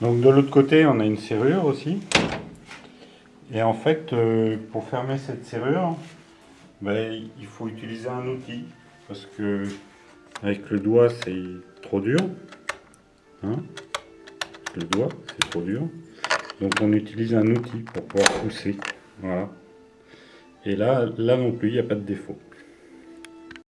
Donc de l'autre côté, on a une serrure aussi. Et en fait, euh, pour fermer cette serrure, ben, il faut utiliser un outil. Parce que avec le doigt, c'est trop dur. Hein? Le doigt, c'est trop dur. Donc on utilise un outil pour pouvoir pousser. Voilà. Et là, là non plus, il n'y a pas de défaut.